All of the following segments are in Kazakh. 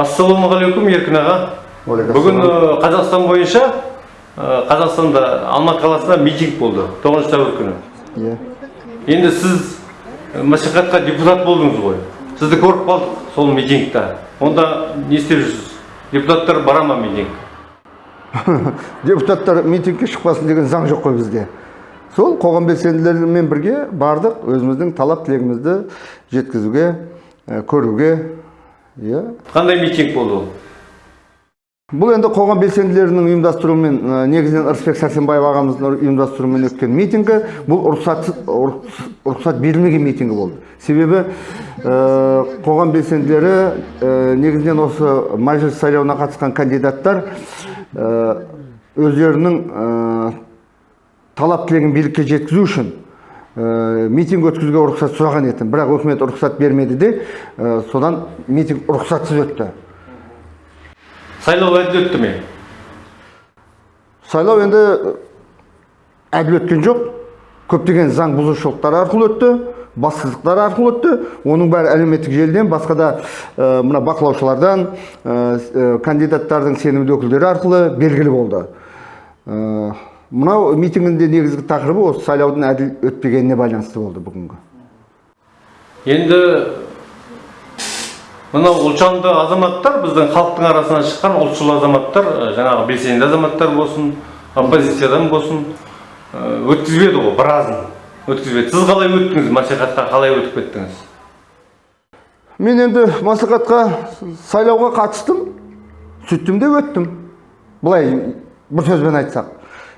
ассалаумағалейкум еркін аға. Бүгін э, қазақстан бойынша э, қазақстанда алматы қаласында митинг болды. Тоғызыншы сәуір күні. Иә. Енді сіз э, мәслихатқа депутат болдыңыз ғой. Сізді көріп қалдық сол митингта онда не істеп жүрсіз? Депутаттар бара ма митинг? Депутаттар митингке шықпасын деген заң жоқ қой бізде. Сол қоғам белсенділерімен бірге бардық өзіміздің талап тілегімізді жеткізуге көруге иә. Қандай митинг болды ол? Бұл енді қоғам белсенділерінің ұйымдастыруымен ә, негізінен ырысбек сәрсенбаев ағамыздың ұйымдастыруымен өткен митингі. Бұл рұқсатсыз рұқсат берілмеген митингі болды. Себебі ә, қоғам белсенділері ә, негізінен осы мәжіліс сайлауына қатысқан кандидаттар ә, өздерінің ә, талап тілегін билікке жеткізу үшін митинг өткізуге рұқсат сұраған еді бірақ үкімет рұқсат бермеді де ә, содан митинг рұқсатсыз өтті. Сайлау әділ өтті ме? Сайлау енді әділ өткен жоқ. Көптеген заң бұзушылықтар арқылы өтті бассыздықтар арқылы өтті. Оның бәрі әлеуметтік желіден басқа да ә, мына бақылаушылардан ә, кандидаттардың сенімді өкілдері арқылы белгілі болды. Мынау митингінде негізгі тақырыбы осы сайлаудың әділ өтпегеніне байланысты болды бүгінгі. Енді мынау ұлтжанды азаматтар біздің халықтың арасынан шыққан ұлтшыл азаматтар жаңағы белсенді азаматтар болсын оппозициядан болсын өткізбеді ғой біразын өткізбеді. Сіз қалай өттіңіз? Мәслихатқа қалай өтіп кеттіңіз? Мен енді маслихатқа сайлауға қатыстым. Сөйттім де өттім. Былай бір сөзбен айтсақ.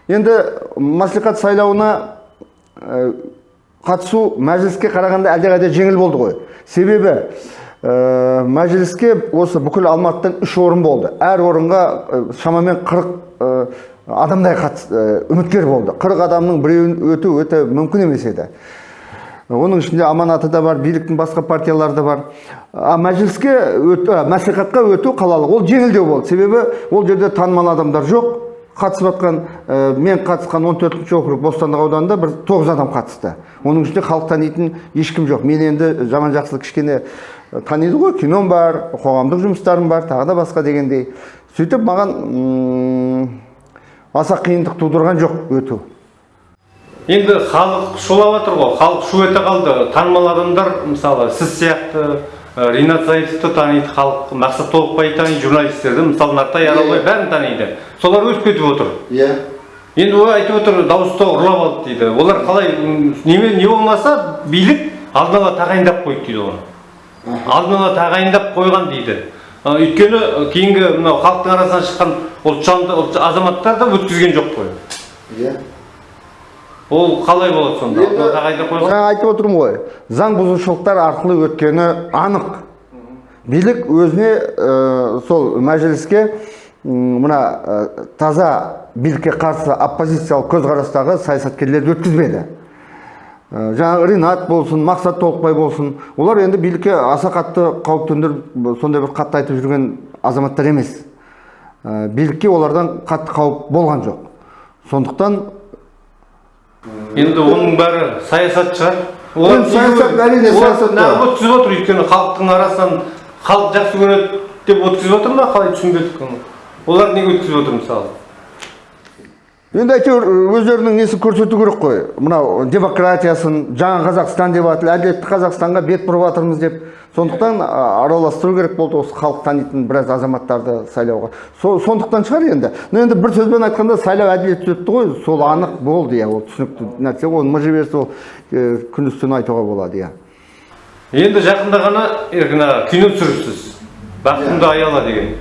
Енді маслихат сайлауына ә, қатысу мәжіліске қарағанда әлдеқайда жеңіл болды ғой. Себебі ә, мәжіліске осы бүкіл алматыдан үш орын болды. Әр орынға ә, шамамен қырық ә, адамдай қатыс, үміткер болды. Қырық адамның біреуін өту өте мүмкін емес еді. Оның ішінде аманаты да бар биліктің басқа партиялары да бар. А мәжіліске өту, ә, мәслихатқа өту қалалық. Ол жеңілдеу болды. Себебі ол жерде танымал адамдар жоқ. Қатысып жатқан ә, мен қатысқан 14 округ бостандық ауданында бір тоғыз адам қатысты. Оның ішінде халық танитын ешкім жоқ. Мен енді жаман жақсылық кішкене таниды ғой. Кином бар қоғамдық жұмыстарым бар тағы да басқа дегендей. Сөйтіп маған аса қиындық тудырған жоқ өту. Енді халық шулап жатыр ғой. Халық шу ете қалды. Танымал адамдар мысалы сіз сияқты ринат зайытовты таниды халық мақсат толықбай таниды журналистерді мысалы нартай аралбай бәрін таниды. Солар өтіп кетіп отыр. Иә енді олар айтып отыр дауысты ұрлап алды дейді. Олар қалай неме не болмаса билік алдын ала тағайындап қойды дейді оны. Алдын ала тағайындап қойған дейді. Өйткені кейінгі мынау халықтың арасынан шыққан ұлтжанды ұлт- азаматтар да өткізген жоқ қой. Иә ол қалай болады сонда? Жаңа айтып отырмын ғой. Заң бұзушылықтар арқылы өткені анық. Билік өзіне ә, сол мәжіліске мына ә, таза билікке қарсы оппозициялық көзқарастағы саясаткерлерді өткізбеді. Ә, жаңағы ринат болсын мақсат толықбай болсын олар енді билікке аса қатты қауіп төндіріп сондай бір қатты айтып жүрген азаматтар емес. Ә, билікке олардан қатты қауіп болған жоқ. Сондықтан енді оның бәрі саясат шығар олар саясат, әрине, саясат неғып өткізіп отыр өйткені халықтың арасынан халық жақсы көреді деп өткізіп отыр ма қалай түсінбедік оны? Олар неге өткізіп отыр мысалы? Енді әйтеуір өздерінің несін көрсету керек қой. Мынау демократиясын жаңа қазақстан деп жатыр әділетті қазақстанға бет бұрып жатырмыз деп. Сондықтан араластыру керек болды осы халық танитын біраз азаматтарды сайлауға. Со, сондықтан шығар енді. Но енді бір сөзбен айтқанда сайлау әділетті өтті ғой. Сол анық болды иә ол түсінікті нәрсе. Оны мыжи берсе ол күндіз түні айтуға болады иә. Енді жақында ғана еркін аға кино түсіріпсіз. Бақытымды аяла деген.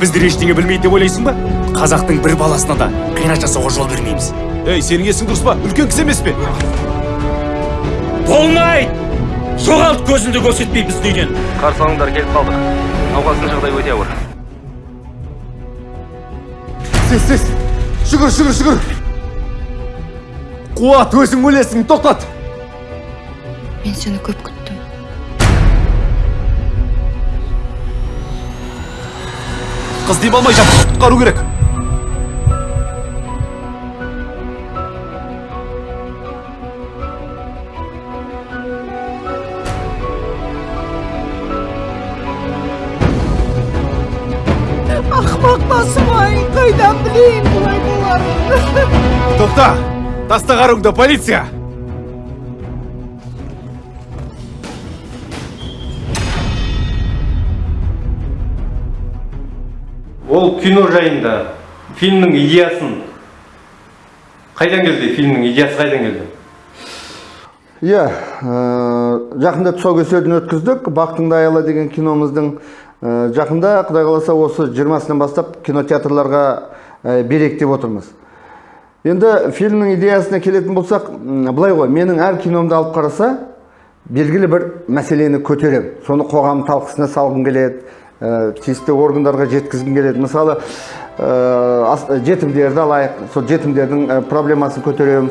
Біздер ештеңе білмейді деп ойлайсың ба? Қазақтың бір баласына да қиянат жасауға жол бермейміз. Ей сенің есің дұрыс па? Үлкен кісі емес пе? Болмайды! Жоғалт көзіңді көрсетпей біздің үйден қарсы алыңдар келіп қалдық. Науқастың жағдайы өте ауыр. Сес сес жүгір жүгір жүгір қуат өзің өлесің тоқтат! Мен сені көп күттім. қыз деп алмай жатып құтқару керек. Ақымақ басым-ай қайдан білейін бұлай боларын тоқта таста қаруыңды полиция! Кино жайында фильмнің идеясын қайдан келді? Фильмнің идеясы қайдан келді? Иә ә, жақында тұсаукесерін өткіздік. Бақтыңды аяла деген киномыздың ә, жақында құдай қаласа осы 20-сынан бастап кинотеатрларға ә, берейік деп отырмыз. Енді фильмнің идеясына келетін болсақ былай ғой менің әр киномды алып қараса белгілі бір мәселені көтеремін. Соны қоғам талқысына салғым келеді тиісті органдарға жеткізгім келеді. Мысалы ас- жетімдерді алайық. Сол жетімдердің ә, проблемасын көтеремін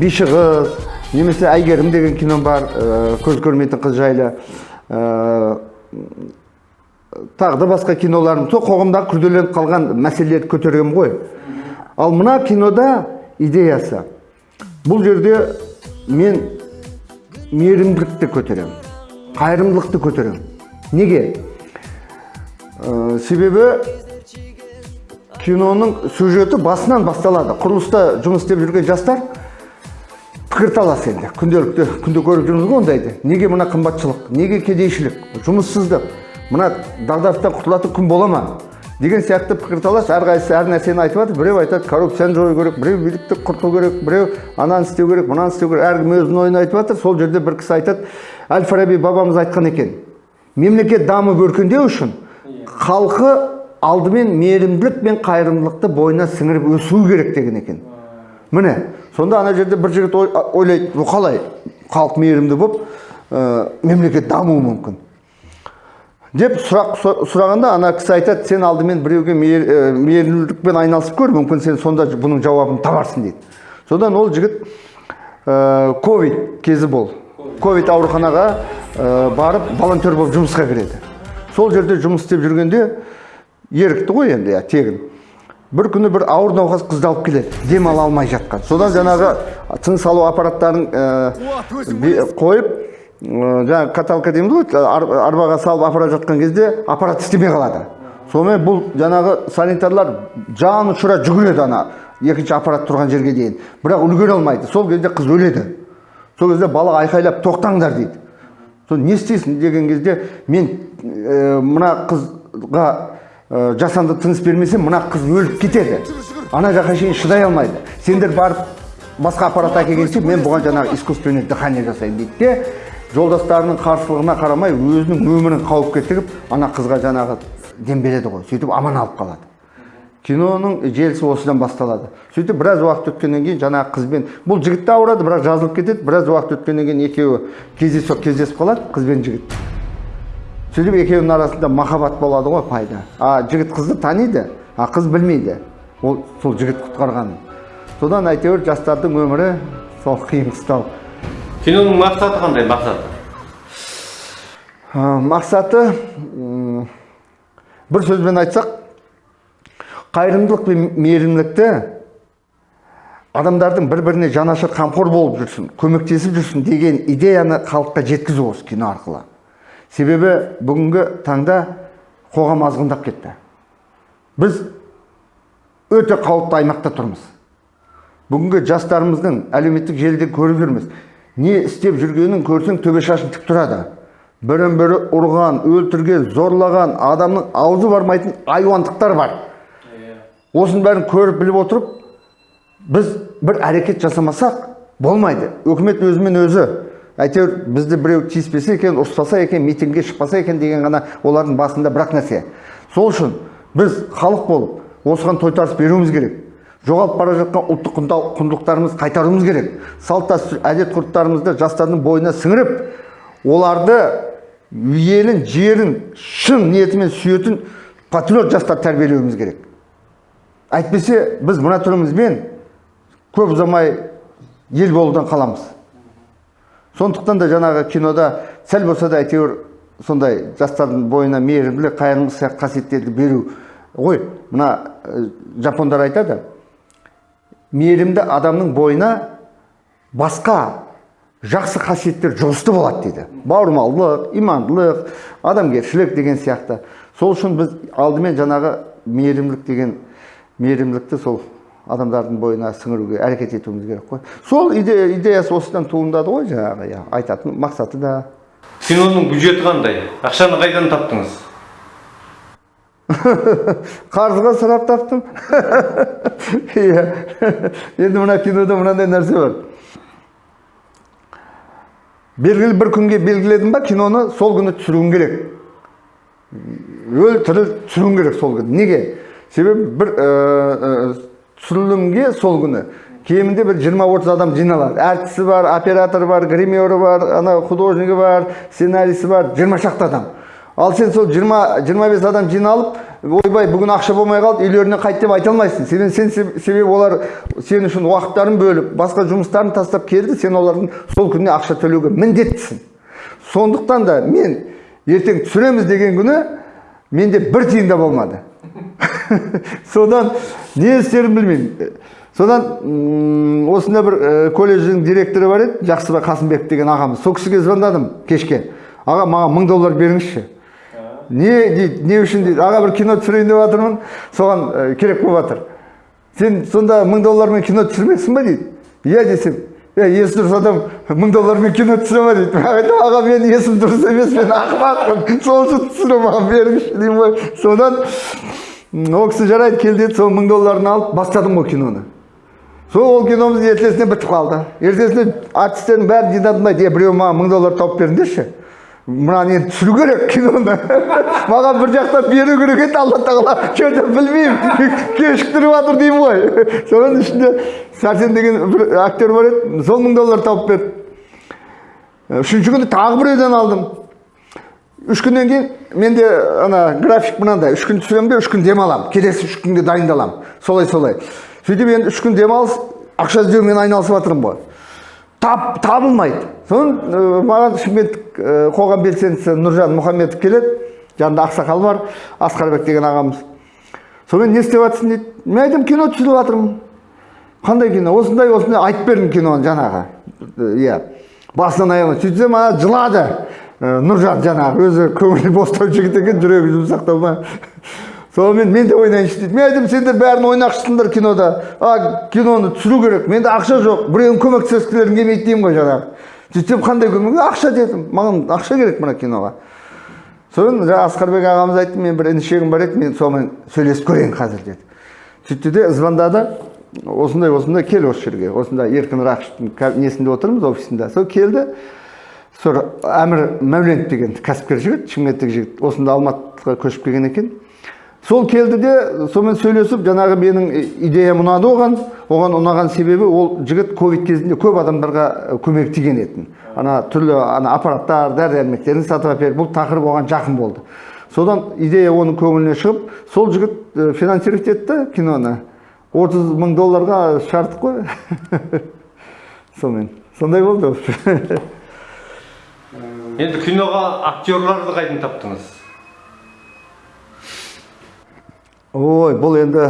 биші қыз немесе әйгерім деген кином бар көз көрмейтін қыз жайлы. Тағы да басқа киноларым. Сол қоғамдағы күрделеніп қалған мәселелерді көтергенмін ғой. Ал мына кинода идеясы. Бұл жерде мен мейірімділікті көтеремін. Қайырымдылықты көтеремін. Неге? Ә, себебі киноның сюжеті басынан басталады. Құрылыста жұмыс істеп жүрген жастар пікірталас енді. Күнделікті күнде көріп жүрміз ғой ондайды. Неге мына қымбатшылық? Неге кедейшілік? Жұмыссыздық. Мына дағдарыстан құтылатын күн бола ма? Деген сияқты пікірталас әрқайсысы әр нәрсені айтып жатыр. Біреу айтады коррупцияны жою керек біреу билікті құрту керек біреу ананы істеу керек мынаны істеу керек. Әркім өзінің ойын айтып жатыр. Сол жерде бір кісі айтады әл фараби бабамыз айтқан екен мемлекет дамып өркендеу үшін халқы алдымен мейірімділік пен қайырымдылықты бойына сіңіріп өсуі керек деген екен. Міне сонда ана жерде бір жігіт ой- ойлайды бұл қалай? Халық мейірімді болып ә, мемлекет дамуы мүмкін деп сұрақ сұ- сұрағанда ана кісі айтады сен алдымен біреуге ә, мейірімділікпен айналысып көр мүмкін сен сонда бұның жауабын табарсың дейді. Содан ол жігіт ә, ковид кезі бол. Ковид ауруханаға ә, барып волонтер болып жұмысқа кіреді. Сол жерде жұмыс істеп жүргенде ерікті ғой енді иә тегін. Бір күні бір ауыр науқас қызды алып келеді дем ала алмай жатқан. Содан жаңағы тыныс алу аппараттарын ә, қойып ә, жаңағы каталка дейміз ғой ар- арбаға салып апарып жатқан кезде аппарат істемей қалады. Сонымен бұл жаңағы санитарлар жан ұшыра жүгіреді ана екінші аппарат тұрған жерге дейін. Бірақ үлгере алмайды. Сол кезде қыз өледі. Сол кезде бала айқайлап тоқтаңдар дейді. Сол не істейсің деген кезде мен мына қызға ә, жасанды тыныс бермесем мына қыз өліп кетеді. Ана жаққа шейін шыдай алмайды. Сендер барып басқа аппарат әкелгенше мен бұған жаңағы искусственный дыхание жасаймын дейді де жолдастарының қарсылығына қарамай өзінің өмірін қауіпке тігіп ана қызға жаңағы дем береді ғой. Сөйтіп аман алып қалады. Киноның желісі осыдан басталады. Сөйтіп біраз уақыт өткеннен кейін жаңағы қызбен бұл жігіт те ауырады бірақ жазылып кетеді. Біраз уақыт өткеннен кейін екеуі кездейсоқ кездесіп қалады қыз бен жігіт. Сөйтіп екеуінің арасында махаббат болады ғой пайда. А жігіт қызды таниды а қыз білмейді. Ол сол жігіт құтқарғанын содан әйтеуір жастардың өмірі сол қиын қыстау. Киноның мақсаты қандай мақсаты? Мақсаты бір сөзбен айтсақ қайырымдылық пен мейірімділікті адамдардың бір біріне жанашыр қамқор болып жүрсін көмектесіп жүрсін деген идеяны халыққа жеткізу осы кино арқылы. Себебі бүгінгі таңда қоғам азғындап кетті. Біз өте қауіпті аймақта тұрмыз. Бүгінгі жастарымыздың әлеуметтік желіде көріп жүрміз. Не істеп жүргенін көрсең төбе шашың тік тұрады. Бірін бірі ұрған өлтірген зорлаған адамның аузы бармайтын айуандықтар бар. Осының бәрін көріп біліп отырып біз бір әрекет жасамасақ болмайды. Үкімет өзімен өзі әйтеуір бізді біреу тиіспесе екен ұрыспаса екен митингке шықпаса екен деген ғана олардың басында бірақ нәрсе. Сол үшін біз халық болып осыған тойтарыс беруіміз керек. Жоғалып бара жатқан ұлттық құндылықтарымызды қайтаруымыз керек. Салт дәстүр әдет ғұрыптарымызды жастардың бойына сіңіріп оларды елін жерін шын ниетімен сүйетін патриот жастар тәрбиелеуіміз керек. Әйтпесе біз мына түрімізбен көп ұзамай ел болудан қаламыз. Сондықтан да жаңағы кинода сәл болса да әйтеуір сондай жастардың бойына мейірімділік қайырымдылық сияқты қасиеттерді беру. Ғой мына жапондар айтады мейірімді адамның бойына басқа жақсы қасиеттер жұғысты болады дейді. Бауырмалдық имандылық адамгершілік деген сияқты. Сол үшін біз алдымен жаңағы мейірімділік деген мейірімділікті сол адамдардың бойына сіңіруге әрекет етуіміз керек қой. Сол иде, идеясы осыдан туындады ғой жаңағы иә, айтатын мақсаты да. Киноның бюджеті қандай? Ақшаны қайдан таптыңыз? Қарызға сұрап таптым. Иә. Енді мына кинода мынандай нәрсе бар. Белгілі бір күнге белгіледің ба киноны сол күні түсіруің керек. Өл тірі түсіруің керек сол күні. Неге? Себебі бір ә, ә, түсірілімге сол күні кемінде бір 20-30 адам жиналады әртісі бар операторы бар гримері бар ана художнигі бар сценарийсі бар 20 шақты адам ал сен сол 20-25 адам жиналып ойбай бүгін ақша болмай қалды үйлеріне қайт деп айта алмайсың себебі сен себебі олар сен үшін уақыттарын бөліп басқа жұмыстарын тастап келді сен олардың сол күніне ақша төлеуге міндеттісің сондықтан да мен ертең түсіреміз деген күні менде бір тиын да болмады содан не істерімді білмеймін. Содан осында бір ә, колледждің директоры бар еді жақсыбай қасымбек деген ағамыз. Сол кісіге звондадым кешке. Аға маған мың доллар беріңізші. Не дейді не үшін дейді. Аға бір кино түсірейін деп жатырмын. Соған ә, керек болып жатыр. Сен сонда мың доллармен кино түсірмексің ба дейді. Иә десем. Е есі дұрыс адам мың доллармен кино түсіре ма дейді. Мен айттым аға мен есім дұрыс емес мен ақымақпын сол үшін түсіремін маған беріңізші деймін ғой. Содан ол кісі жарайды кел деді сол мың долларын алып бастадым ғой киноны сол ол киномыз ертесіне бітіп қалды ертесіне артистердің бәрін жинадым да е біреу маған мың доллар тауып беріңдерші мынаны енді түсіру керек киноны маған бір жақтан беру керек еді алла тағала че то білмеймін кешіктіріп жатыр деймін ғой соның ішінде сәрсен деген бір актер бар еді сол мың доллар тауып берді үшінші күні тағы біреуден алдым үш күннен кейін менде ана график мынандай үш күн түсіремін де үш күн демаламын келесі үш күнге дайындаламын солай солай сөйтіп енді үш күн демалыс ақша іздеумен айналысып жатырмын ғой тап табылмайды соны ә, маған шымкенттік ә, қоғам белсендісі нұржан мұхамедов келеді жанында ақсақал бар асқарбек деген ағамыз сонымен не істеп жатрсың дейді мен айтамын кино түсіріп жатырмын қандай кино осындай осындай айтып бердім киноны жаңағы иә басынан аяғына сөйтсем ана жылады нұржан жаңағы өзі көңілі бостау жігіт екен жүрегі жұмсақтау ма? Сонымен мен де ойнайыншы дейді. Мен айттым сендер бәрін ойнақшысыңдар кинода. А киноны түсіру керек. Менде ақша жоқ. Біреуің көмектескілерің келмейді деймін ғой жаңағы сөйтсем қандай көмек ақша дедім. Маған ақша керек мына киноға. Содан жаңағы асқарбек ағамыз айтты мен бір інішегім бар еді мен сонымен сөйлесіп көрейін қазір деді. Сөйтті де звондады. Осындай осындай кел осы жерге. Осында еркін рақыштың ка- несінде отырмыз офисында. Сол келді. Сол әмір мәуленов деген кәсіпкер жігіт шымкенттік жігіт осында алматыға көшіп келген екен. Сол келді де сонымен сөйлесіп жаңағы менің идеям ұнады оған. Оған ұнаған себебі ол жігіт ковид кезінде көп адамдарға көмек тиген етін. Ана түрлі ана аппараттар дәрі дәрмектерін сатып әперіп бұл тақырып оған жақын болды. Содан идея оның көңіліне шығып сол жігіт финансировать етті киноны. 30 мың долларға шығардық қой. Сонымен. Сондай болды. енді киноға актерларды қайдан таптыңыз. Ой бұл енді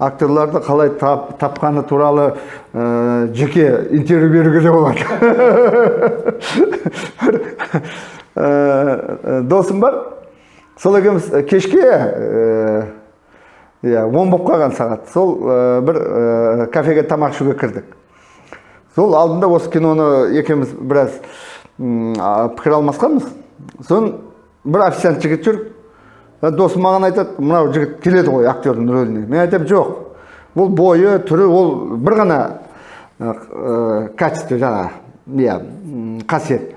актерларды қалай тап, тапқаны туралы ә, жеке интервью беруге де болады. Бір, ә, досым бар? Сол екеуміз кешке иә он болып қалған сағат. Сол бір ә, кафеге тамақ ішуге кірдік. Сол алдында осы киноны екеуміз біраз пікір алмасқанбыз сосын бір официант жігіт жүр досым маған айтады мынау жігіт келеді ғой актердің рөліне мен айтамын жоқ бұл бойы түрі ол бір ғана качество жаңағы иә қасиет.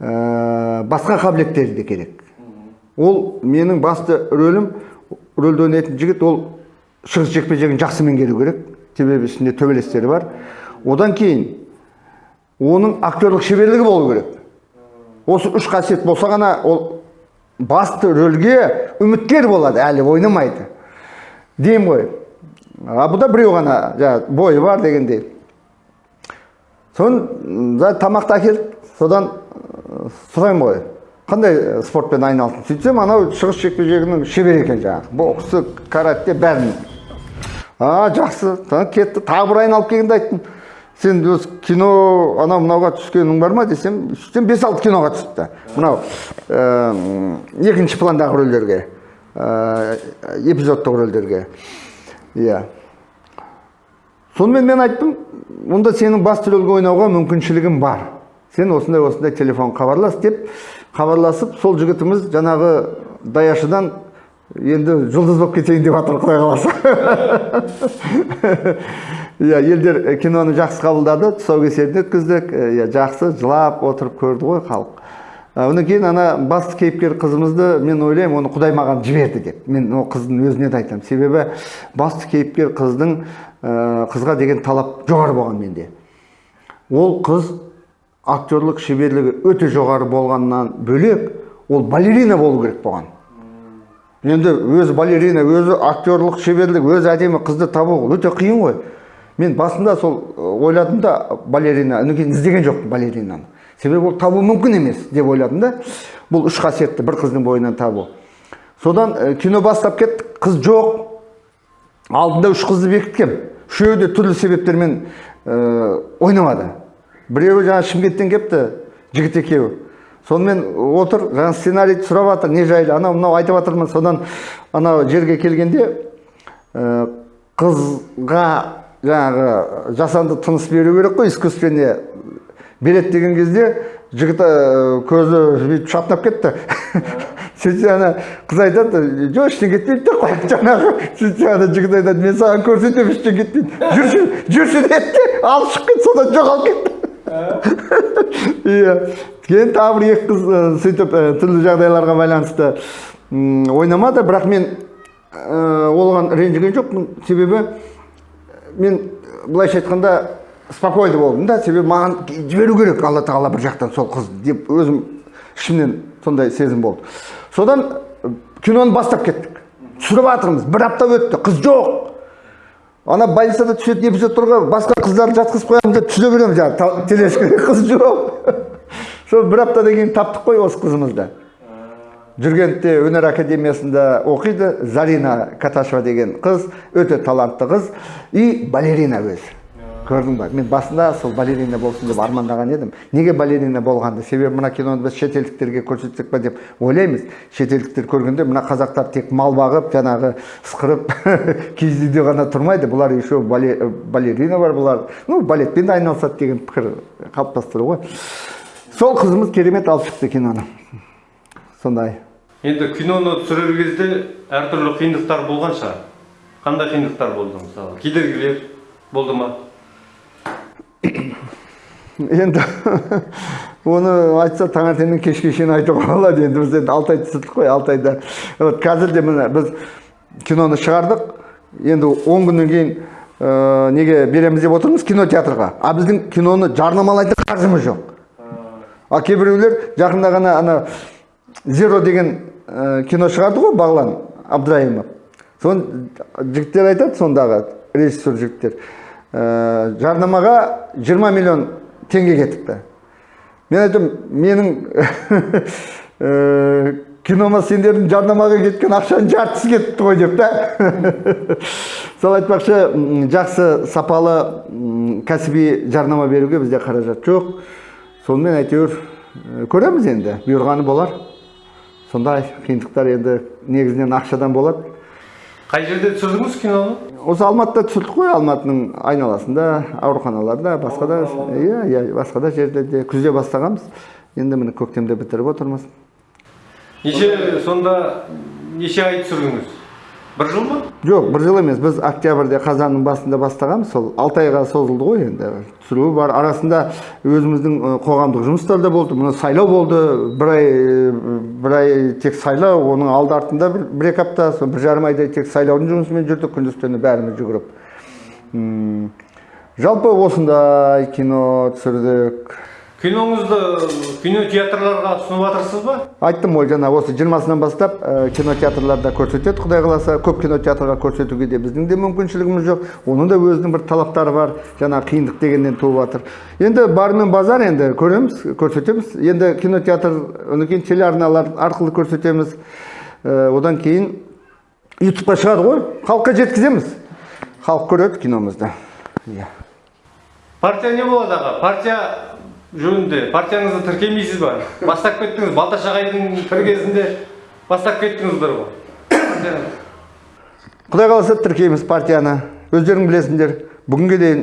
Басқа қабілеттері де керек ол менің басты рөлім рөлді ойнайтын жігіт ол шығыс жекпе жегін жақсы меңгеру керек. Себебі үстінде төбелестері бар. Одан кейін оның актерлік шеберлігі болу керек. Осы үш қасиет болса ғана ол басты рөлге үміткер болады әлі ойнамайды. Деймін ғой. А бұда біреу ғана жаңағы бойы бар дегендей. Соны тамақты әкелді содан сұраймын ғой. Қандай спортпен айналыстың сөйтсем анау шығыс жекпе жегінің шебері екен жаңағы. Боксы карате бәрін. А жақсы. Кетті. Тағы бір айналып келгенде айттым. Сен осы кино анау мынауға түскенің бар ма десем сөйтсем бес алты киноға түсіпті. Мынау ә, екінші пландағы рөлдерге ә, эпизодтық рөлдерге. Иә. Сонымен мен айттым онда сенің басты рөлге ойнауға мүмкіншілігің бар. Сен осындай осындай телефон хабарлас деп хабарласып сол жігітіміз жаңағы даяшыдан енді жұлдыз болып кетейін деп жатыр құдай қаласа иә елдер э, киноны жақсы қабылдады тұсаукесерін өткіздік. Э, иә жақсы жылап отырып көрді ғой халық. Ә, одан кейін ана басты кейіпкер қызымызды мен ойлаймын оны құдай маған жіберді деп. Мен ол қыздың өзіне де айтамын. Себебі басты кейіпкер қыздың қызға деген талап жоғары болған менде. Ол қыз актерлік шеберлігі өте жоғары болғаннан бөлек ол балерина болу керек болған. Енді өзі балерина өзі актерлік шеберлік өзі әдемі қызды табу өте қиын ғой. Мен басында сол ойладым да балерина кейін іздеген жоқпын балеринаны. Себебі ол табу мүмкін емес деп ойладым да бұл үш қасиетті бір қыздың бойынан табу. Содан ы, кино бастап кеттік қыз жоқ. Алдында үш қызды бекіткем үшеуі де түрлі себептермен ә, ойнамады. Біреуі жаңа шымкенттен келіпті жігіт екеуі. Сонымен отыр жаңа сценарийді сұрап жатыр не жайлы. Анау мынау айтып жатырмын. Содан анау жерге келгенде ә, қызға жаңағы жасанды тыныс беру керек қой искусственный. Береді деген кезде жігіт ә, көзі бүйтіп шатынап кетті. Сөйтсе ана қыз айтады жоқ ештеңе кетпейді де қой жаңағы сөйтсе ана жігіт айтады мен саған көрсетемін ештеңе кетпейді жүрші жүрші деді де алып шығып кетті содан жоғалып кетті иә. Кейін тағы бір екі қыз ә, сөйтіп ә, түрлі жағдайларға байланысты ойнамады. Бірақ мен оған ренжіген жоқпын. Себебі мен былайша айтқанда спокойно болдым да. Себебі маған жіберу керек алла тағала бір жақтан сол қыз деп өзім ішімнен сондай сезім болды. Содан киноны бастап кеттік. Түсіріп жатырмыз бір апта өтті. Қыз жоқ. Ана больницада түсетін эпизодтарға басқа қыздарды жатқызып қоямыз да түсіре береміз. Жаңағы қыз жоқ. Сол бір аптадан кейін таптық қой осы қызымызды. Жүргентте өнер академиясында оқиды. Зарина каташева деген қыз өте талантты қыз. И балерина өзі көрдің ба? Мен басында сол балерина болсын деп армандаған едім. Неге балерина болғанды? Себебі мына киноны біз шетелдіктерге көрсетсек па деп ойлаймыз. Шетелдіктер көргенде мына қазақтар тек мал бағып жаңағы ысқырып киіз ғана тұрмайды. Бұлар еще бале- балерина бар бұлар. Ну балетпен де айналысады деген пікір қалыптастыру ғой. Сол қызымыз керемет алып шықты киноны. Сондай. Енді киноны түсірер кезде әртүрлі қиындықтар болған шығар. Қандай қиындықтар болды мысалы? Кедергілер болды ма? Енді оны айтса таңертеңнен кешке шейін айтуға болады енді. Біз енді алты ай түсірдік қой алты айда. Вот қазір де міне біз киноны шығардық. Енді он күннен кейін ә, неге береміз деп отырмыз кинотеатрға. А біздің киноны жарнамалайтын қаржымыз жоқ. А кейбіреулер жақында ғана ана зеро деген ә, кино шығарды ғой бағлан абдраимов. Соны жігіттер айтады сондағы режиссер жігіттер. Ә, жарнамаға 20 миллион теңге кетіпті. Мен айтамын менің ә, кинома сендердің жарнамаға кеткен ақшаның жартысы кетіпті ғой деп та. Сол айтпақшы жақсы сапалы кәсіби жарнама беруге бізде қаражат жоқ. Сонымен әйтеуір көреміз енді. Бұйырғаны болар. Сондай қиындықтар енді негізінен ақшадан болады. Қай жерде түсірдіңіз киноны? Осы алматыда түсірдік қой алматының айналасында ауруханаларда басқа да иә иә басқа да жерлерде күзде бастағанбыз. Енді міне көктемде бітіріп отырмыз. Неше сонда неше ай түсірдіңіз? Бір жыл ма жоқ бір жыл емес біз октябрьде қазанның басында бастағанбыз сол алты айға созылды ғой енді түсіруі бар арасында өзіміздің қоғамдық жұмыстар да болды мына сайлау болды бір ай бір ай тек сайлау оның алды артында бір, бір екі апта сол бір жарым айдай тек сайлаудың жұмысымен жүрдік күндіз түні бәріміз жүгіріп жалпы осындай кино түсірдік. Киноңызды кинотеатрларға ұсынып жатырсыз ба? Айттым ғой жаңа осы жиырмасынан бастап ә, кинотеатрларда көрсетеді құдай қаласа көп кинотеатрға көрсетуге де біздің де мүмкіншілігіміз жоқ. Оның да өзінің бір талаптары бар жаңа қиындық дегеннен туып жатыр енді бар мен базар енді көреміз көрсетеміз. Енді кинотеатр одан кейін телеарналар арқылы көрсетеміз. Ә, одан кейін ютубқа шығады ғой халыққа жеткіземіз. Халық көреді киномызды. Иә. Партия не болады аға? Партия жөнінде партияңызды тіркемейсіз ба? Бастап кеттіңіз балташ ағайдың тіркесінде бастап кеттіңіздер ғой. Құдай қаласа тіркейміз партияны. Өздерің білесіңдер бүгінге дейін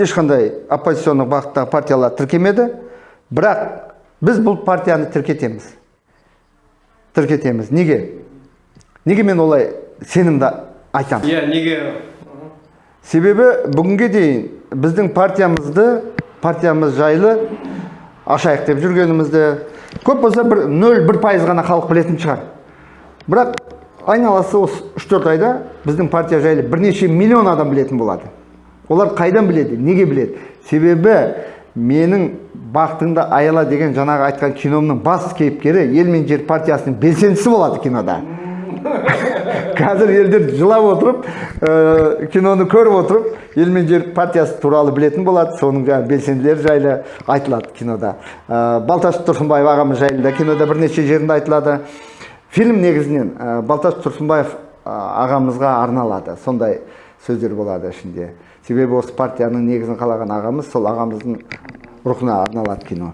ешқандай оппозиционный бағыттағы партиялар тіркемеді. Бірақ біз бұл партияны тіркетеміз. Тіркетеміз. Неге? Неге мен олай сенімді айтамын? Иә неге? Себебі бүгінге дейін біздің партиямызды партиямыз жайлы ашайық деп жүргенімізді көп болса бір нөл бір пайыз ғана халық білетін шығар. Бірақ айналасы осы үш төрт айда біздің партия жайлы бірнеше миллион адам білетін болады. Олар қайдан біледі неге біледі? Себебі менің бақытыңды аяла деген жаңағы айтқан киномның бас кейіпкері ел мен жер партиясының белсендісі болады кинода. Қазір елдер жылап отырып ә, киноны көріп отырып ел мен жер партиясы туралы білетін болады. Соның жаңағы белсенділері жайлы айтылады кинода. Ә, балташ тұрсынбаев ағамыз жайлы да кинода бірнеше жерінде айтылады. Фильм негізінен ә, балташ тұрсынбаев ағамызға арналады. Сондай сөздер болады ішінде. Себебі осы партияның негізін қалаған ағамыз сол ағамыздың рухына арналады кино.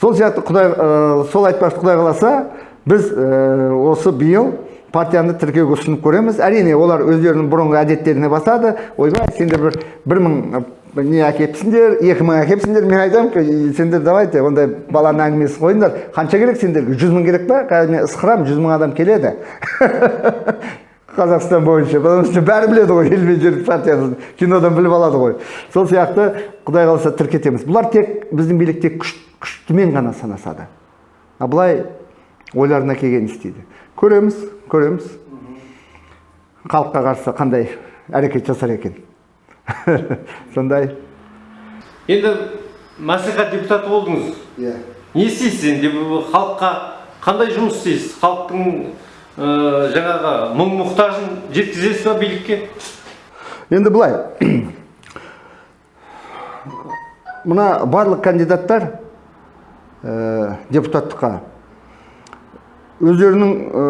Сол сияқты құдай ә, сол айтпақшы құдай қаласа біз ә, осы биыл партияны тіркеуге ұсынып көреміз. Әрине олар өздерінің бұрынғы әдеттеріне басады. Ойбай сендер бір бір мың не әкепсіңдер екі мың әкепсіңдер. Мен айтамын «Ей, сендер давайте ондай баланың әңгімесін қойыңдар. Қанша керек сендерге? Жүз мың керек па? Қазір мен ысқырамын жүз мың адам келеді. Қазақстан бойынша потому что бәрі біледі ғой ел мен жер партиясын кинодан біліп алады ғой. Сол сияқты құдай қаласа тіркетеміз. Бұлар тек біздің билік тек күш, күштімен ғана санасады. А былай ойларына келгенін істейді. Көреміз көреміз. Халыққа қарсы қандай әрекет жасар екен? Сондай. Енді мәслихат депутаты болдыңыз. Иә. Не істейсіз енді халыққа қандай жұмыс істейсіз? Халықтың ә, жаңағы мұң мұқтажын жеткізесіз ба билікке? Енді былай. Мына барлық кандидаттар ә, депутаттыққа өздерінің ә,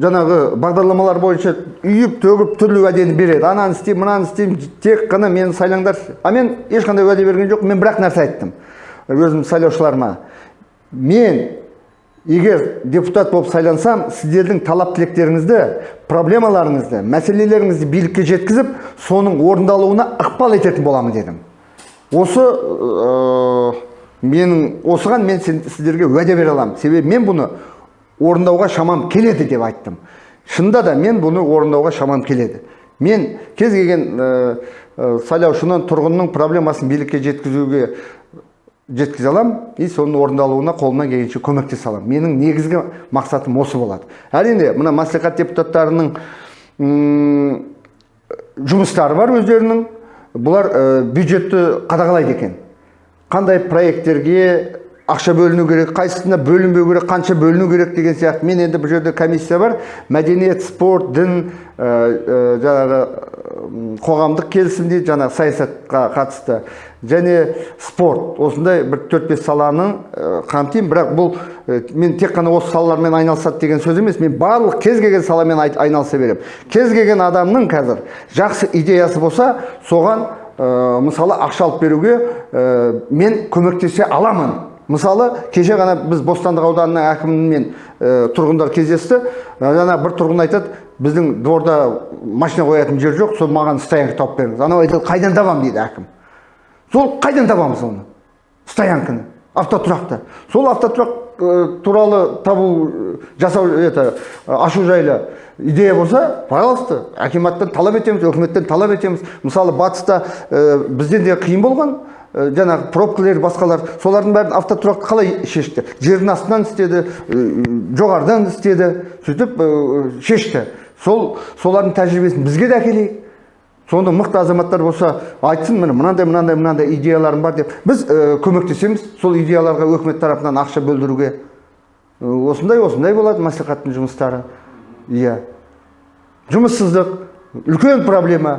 жаңағы бағдарламалар бойынша үйіп төгіп түрлі уәдені береді. Ананы істеймін мынаны істеймін тек қана мені сайлаңдар а мен ешқандай уәде берген жоқ мен бір ақ нәрсе айттым. Өзім сайлаушыларыма мен егер депутат болып сайлансам сіздердің талап тілектеріңізді проблемаларыңызды мәселелеріңізді билікке жеткізіп соның орындалуына ықпал ететін боламын дедім. Осы ә, менің осыған мен сіздерге уәде бере аламын. Себебі мен бұны орындауға шамам келеді деп айттым. Шынында да мен бұны орындауға шамам келеді. Мен кез келген ә, сайлаушының тұрғынның проблемасын билікке жеткізуге жеткізе аламын и соның орындалуына қолымнан келгенше көмектесе аламын менің негізгі мақсатым осы болады. Әрине мына мәслихат депутаттарының жұмыстары бар өздерінің. Бұлар ә, бюджетті қадағалайды екен. Қандай проекттерге ақша бөліну керек қайсысына бөлінбеу керек қанша бөліну керек деген сияқты. Мен енді бұл жерде комиссия бар. Мәдениет спорт дін ә, ә, жаңағы қоғамдық келісім дейді жаңағы саясатқа қатысты. Және спорт. Осындай бір төрт бес саланы ә, қамтимын. Бірақ бұл мен тек қана осы салалармен айналысады деген сөз емес. Мен барлық кез келген саламен ай- айналыса беремін. Кез келген адамның қазір жақсы идеясы болса соған ә, мысалы ақша алып беруге ә, мен көмектесе аламын. Мысалы кеше ғана біз бостандық ауданының әкімімен ә, тұрғындар кездесті. Жаңа бір тұрғын айтады біздің дворда машина қоятын жер жоқ сол маған стоянка тауып беріңіз анау айтады қайдан табамын дейді әкім. Сол қайдан табамыз оны? Стоянканы автотұрақты сол автотұрақ туралы табу ә, жасау это ә, ашу жайлы идея болса пожалуйста акиматтан талап етеміз үкіметтен талап етеміз. Мысалы батыста ә, бізден де қиын болған ә, жаңағы пробкалар басқалар солардың бәрін автотұрақты қалай шешті? Жердің астынан істеді ә, жоғарыдан істеді сөйтіп шешті. Сол солардың тәжірибесін бізге де әкелейік. Сонда мықты азаматтар болса айтсын міне мынандай мынандай мынандай идеяларым бар деп біз ә, көмектесеміз сол идеяларға өкімет тарапынан ақша бөлдіруге. Ә, осындай осындай болады мәслихаттың жұмыстары. Иә. Жұмыссыздық үлкен проблема.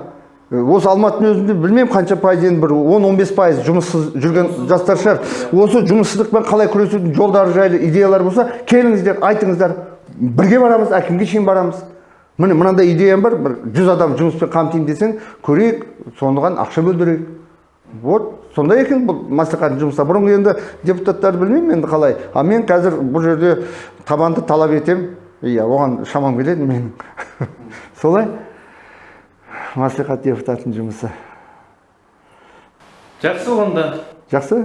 Ә, осы алматының өзінде білмеймін қанша пайыз енді бір 10-15 пайыз жұмыссыз жүрген жастар шығар. Осы жұмыссыздықпен қалай күресудің жолдары жайлы идеялар болса келіңіздер айтыңыздар. Бірге барамыз әкімге шейін барамыз. Міне мынандай идеям бар. Бір жүз адам жұмыспен қамтимын десең көрейік соған ақша бөлдірейік. Вот сондай екен бұл мәслихаттың жұмысы. Бұрынғы енді депутаттарды білмеймін енді қалай. А мен қазір бұл жерде табанды талап етемін иә оған шамам келеді менің. Солай. Мәслихат депутатының жұмысы. Жақсы онда. Жақсы?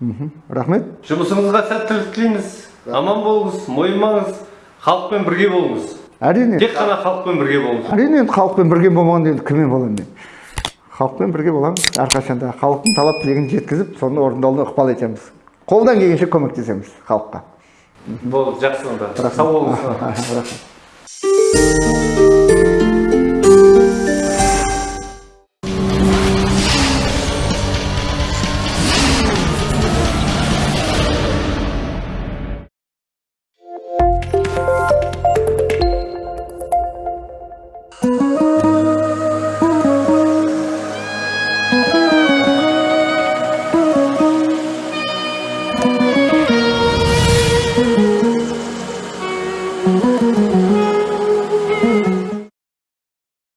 Мхм. Рахмет. Жұмысыңызға сәттілік тілейміз. Аман болыңыз мойымаңыз халықпен бірге болыңыз. Әрине. Тек қана халықпен бірге болыңыз. Әрине енді халықпен бірге болмағанда енді кіммен боламын мен? Халықпен бірге боламыз әрқашанда. Халықтың талап тілегін жеткізіп соны орындалуына ықпал етеміз. Қолдан келгенше көмектесеміз халыққа. Болды жақсы онда. Сау болыңыз. Рахмет.